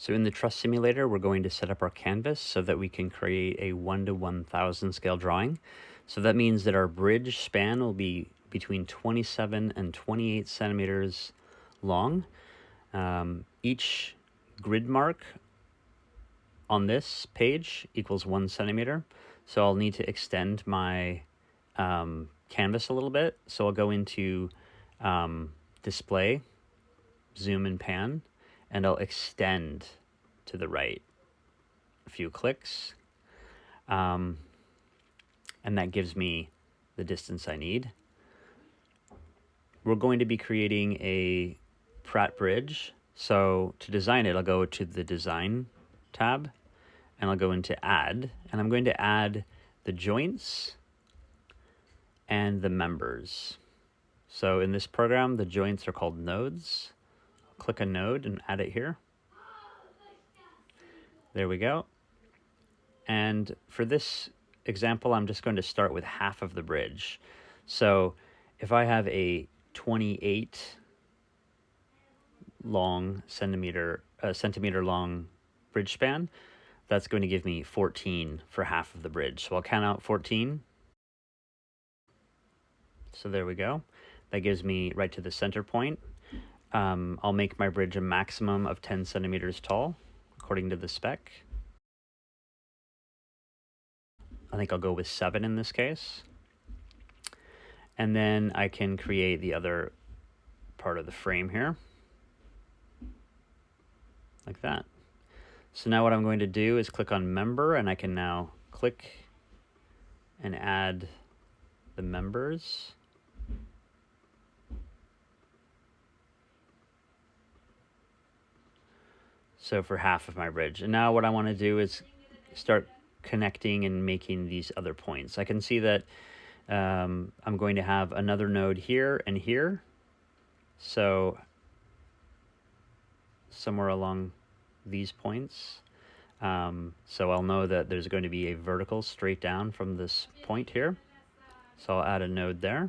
So in the truss simulator, we're going to set up our canvas so that we can create a 1 to 1000 scale drawing. So that means that our bridge span will be between 27 and 28 centimeters long. Um, each grid mark on this page equals one centimeter. So I'll need to extend my um, canvas a little bit. So I'll go into um, display, zoom and pan, and I'll extend to the right a few clicks. Um, and that gives me the distance I need. We're going to be creating a Pratt bridge. So to design it, I'll go to the design tab and I'll go into add and I'm going to add the joints and the members. So in this program, the joints are called nodes click a node and add it here. There we go. And for this example, I'm just going to start with half of the bridge. So if I have a 28 long centimeter, uh, centimeter long bridge span, that's going to give me 14 for half of the bridge. So I'll count out 14. So there we go. That gives me right to the center point. Um, I'll make my bridge a maximum of 10 centimeters tall, according to the spec. I think I'll go with 7 in this case. And then I can create the other part of the frame here. Like that. So now what I'm going to do is click on member and I can now click and add the members. So for half of my bridge. And now what I want to do is start connecting and making these other points. I can see that um, I'm going to have another node here and here. So somewhere along these points. Um, so I'll know that there's going to be a vertical straight down from this point here. So I'll add a node there.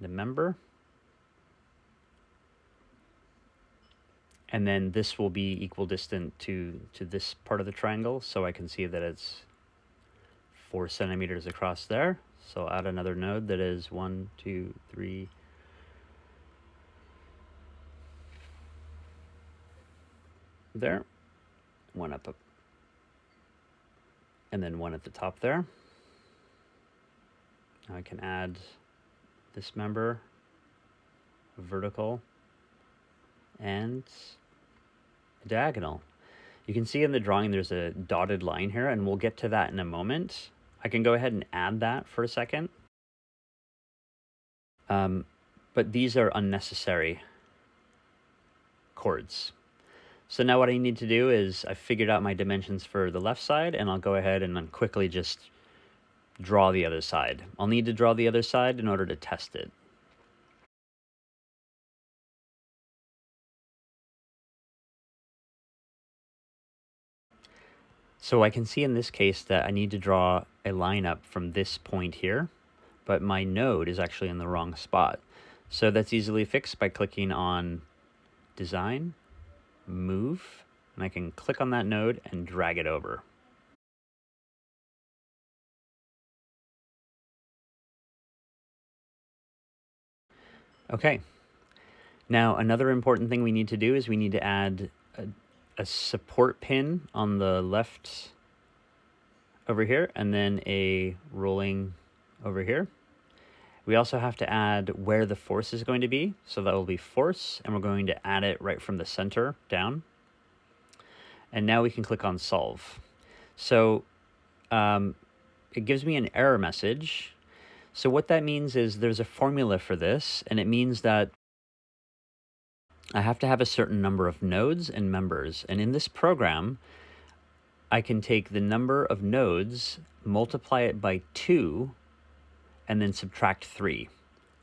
The member. And then this will be equal distant to, to this part of the triangle, so I can see that it's four centimeters across there. So add another node that is one, two, three, there, one up, up, and then one at the top there. Now I can add this member, vertical, and diagonal. You can see in the drawing there's a dotted line here, and we'll get to that in a moment. I can go ahead and add that for a second. Um, but these are unnecessary chords. So now what I need to do is I figured out my dimensions for the left side, and I'll go ahead and then quickly just draw the other side. I'll need to draw the other side in order to test it. So I can see in this case that I need to draw a line up from this point here, but my node is actually in the wrong spot. So that's easily fixed by clicking on Design, Move, and I can click on that node and drag it over. Okay. Now, another important thing we need to do is we need to add a, a support pin on the left over here and then a rolling over here. We also have to add where the force is going to be. So that will be force and we're going to add it right from the center down. And now we can click on solve. So um, it gives me an error message. So what that means is there's a formula for this and it means that I have to have a certain number of nodes and members. And in this program, I can take the number of nodes, multiply it by 2, and then subtract 3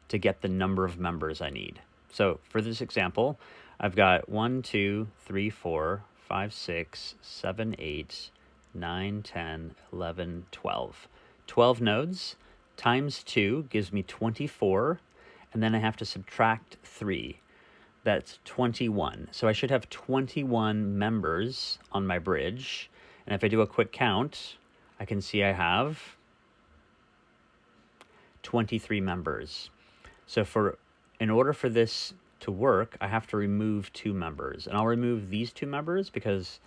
to get the number of members I need. So for this example, I've got 1, 2, 3, 4, 5, 6, 7, 8, 9, 10, 11, 12. 12 nodes times 2 gives me 24, and then I have to subtract 3. That's 21. So I should have 21 members on my bridge. And if I do a quick count, I can see I have 23 members. So for in order for this to work, I have to remove two members. And I'll remove these two members because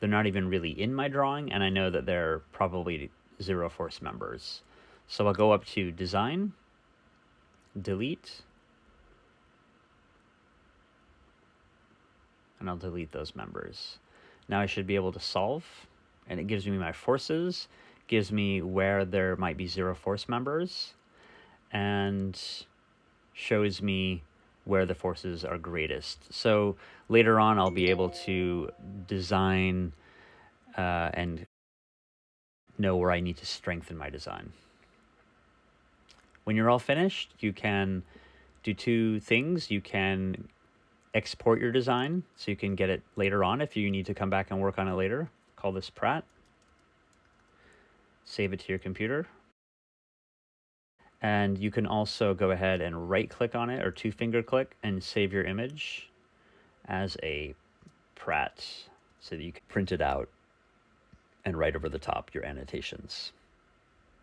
they're not even really in my drawing, and I know that they're probably zero force members. So I'll go up to Design, Delete, and I'll delete those members. Now I should be able to solve, and it gives me my forces, gives me where there might be zero force members, and shows me where the forces are greatest. So later on, I'll be able to design uh, and know where I need to strengthen my design. When you're all finished, you can do two things. You can export your design so you can get it later on if you need to come back and work on it later. Call this Pratt. Save it to your computer. And you can also go ahead and right click on it or two finger click and save your image as a Pratt so that you can print it out and write over the top your annotations.